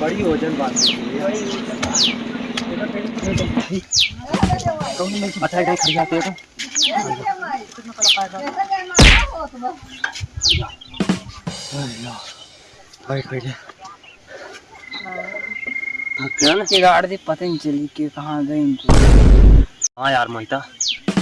बड़ी वज़न बात अच्छा कहीं खड़ जाते हो बैठ बैठ ये गाड़ी थी पता नहीं चली कि कहाँ गई इनको हाँ यार मोहिता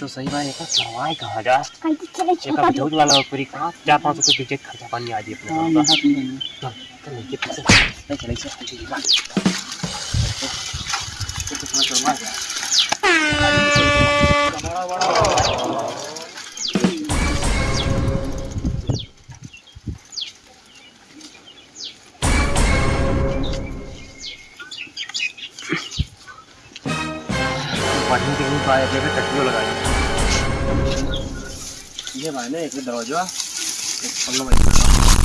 तो सही बात है करवाए कहाँ जा एक अब वाला पूरी कहाँ? चार पाँच रुपये पीछे खर्चा पानी आ जी अपने हाँ, पास। यहाँ पे नहीं है। चल चल नीचे पीछे नहीं चले से पीछे की बात तो तो थोड़ा करवा जा बड़ा बड़ा पानी के लिए पाए जगह टट्टियों लगाई ये भाई ने एक दरवाज़ा एक पल्ला भाई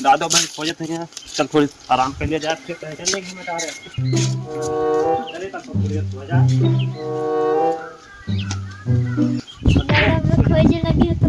दादा बहन खोजे थे चल थोड़ी आराम कर लिया जाए फिर पहचानने की बता रहे लगी तो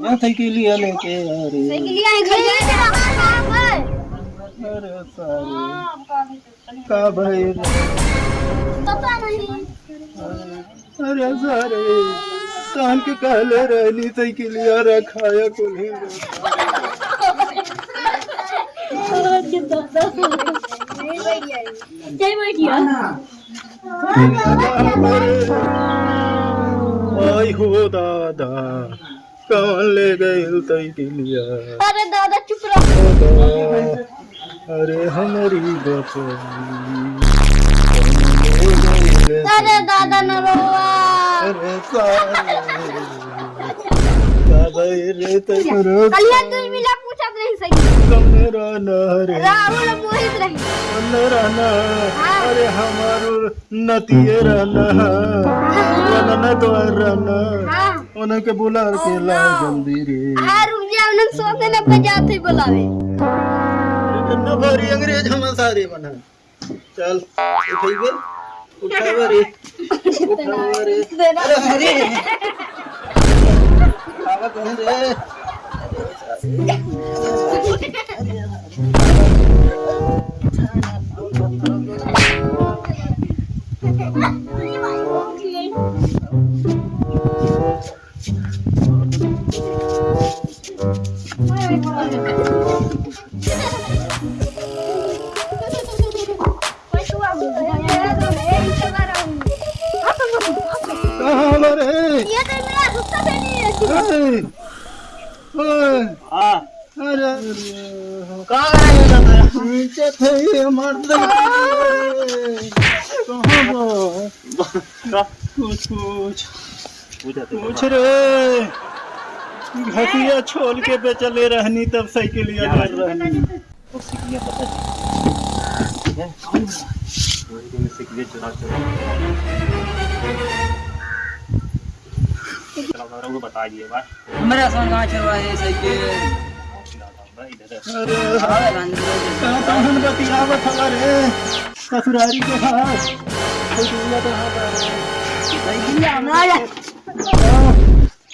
मैं के लिए लेके अरे साइकिलिया है घर में रहा था अरे सारे। का भाई? रे पता नहीं अरे सारे। कान के कहले रहनी के लिए रखाया को नहीं जय आई हो दादा। कौन ले गए लिए? अरे दादा चुप रहो। अरे हमारी अरे दादा न अरे दादा रे करो तू मिला पूछत नहीं सही। कमने रहना रे राहुल मोहित रही। रहना अरे हमारो नतिये रहना। रहना न तो रहना। हाँ उन्हें के बुला के ला जल्दी रे। हाँ रुक जा उन्हें सोते न बजाते बुलावे न भरी अंग्रेज़ हम सारे बना चल उठाइए उठावा रे उठावा रे अरे हरे खावा कहीं रे। अरे कुछ कुछ कुछ रे। घटिया छोल के बेचले रहनी तब साइकिलिया कर रहनी। बता दिए बात मेरा फ़ोन कहाँ चलवाए साइकिल? अरे कहाँ कहाँ बतियावत हवा रे ससुरारी के तो हाथ बता रहा है। है। कि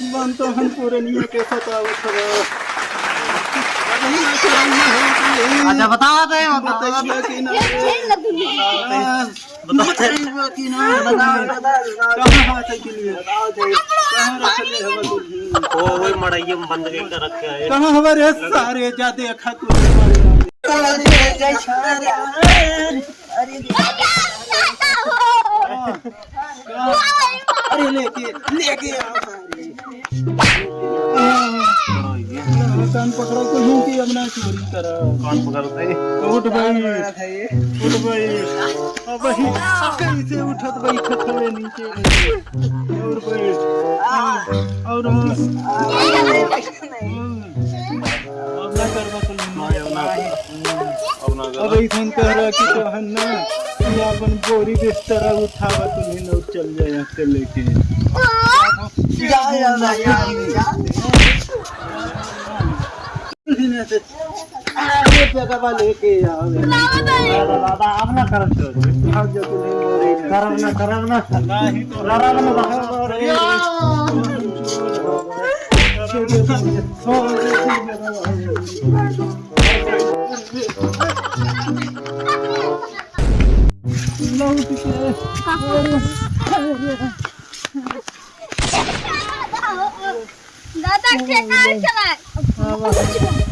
रे मन तो हम पूरे नहीं है कैसा था वो हो अच्छा बताओ तो बताओ कि ना। हाँ, बताइए कि ना कहाँ है के लिए? कहाँ रख ले हवा तुझे ओ वही मड़ाइये में बंद करके रखे है कहाँ हमारे सारे जाते अखा हाँ, अरे लेके लेके आओ। कान पकड़ो तो यूँ कि अब ना चोरी करो। कौन पकड़ते? उठ भाई। उठ भाई। अब भाई कैसे उठत भाई खतरे नीचे और भाई और हाँ। अब ना कर बकल अब ना अब ऐसा कह रहा कि तो हम ना अपन बोरी बिस्तर उठावा तुम्हें और चल जाए यहाँ से लेके। अरे जगह लेके आओ दादा दादा अब ना कर